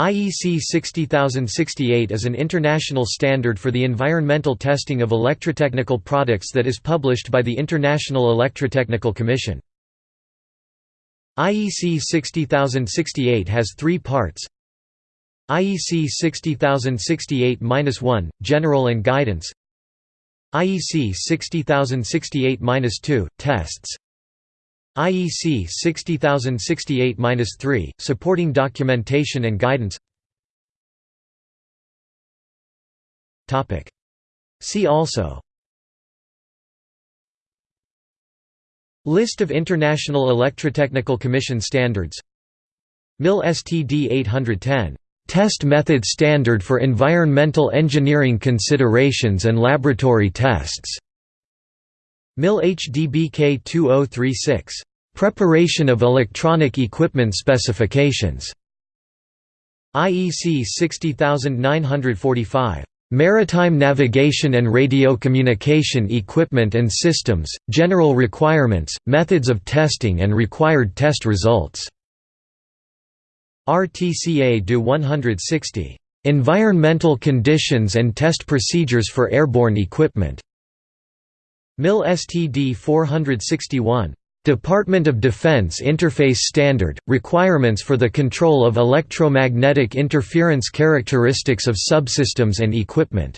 IEC 60068 is an international standard for the environmental testing of electrotechnical products that is published by the International Electrotechnical Commission. IEC 60068 has three parts. IEC 60068-1, General and Guidance. IEC 60068-2, Tests IEC 60068-3, Supporting Documentation and Guidance. See also. List of International Electrotechnical Commission standards. MIL STD 810 Test Method Standard for Environmental Engineering Considerations and Laboratory Tests. MIL HDBK 2036. Preparation of Electronic Equipment Specifications. IEC 60945. Maritime Navigation and Radio Communication Equipment and Systems, General Requirements, Methods of Testing and Required Test Results. RTCA DO 160. Environmental Conditions and Test Procedures for Airborne Equipment. MIL STD 461. Department of Defense Interface Standard – Requirements for the control of electromagnetic interference characteristics of subsystems and equipment